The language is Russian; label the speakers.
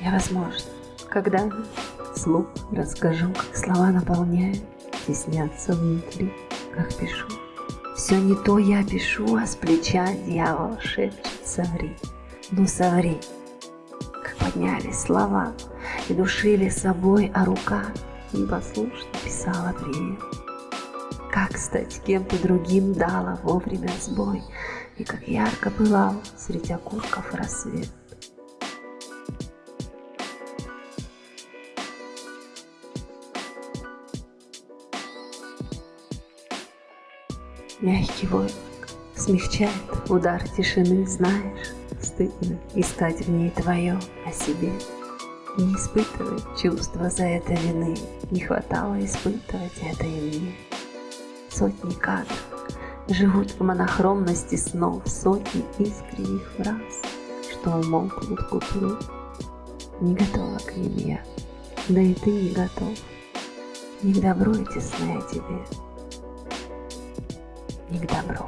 Speaker 1: Я, возможно, когда слух расскажу, как слова наполняют, теснятся внутри, как пишу. Все не то я пишу, а с плеча дьявол шепчет «Соври, ну соври». Как поднялись слова и душили собой, а рука непослушно писала привет. Как стать кем-то другим дала вовремя сбой, И как ярко пылал среди окурков рассвет. Мягкий воздух смягчает удар тишины, знаешь, Стыдно искать в ней твое о себе. Не испытывай чувства за это вины, Не хватало испытывать это и мне. Сотни кадров живут в монохромности снов, Сотни искренних фраз, что умолкнут к утру. Не готова к ним я, да и ты не готов. Не к добру эти сны о тебе, не к добру.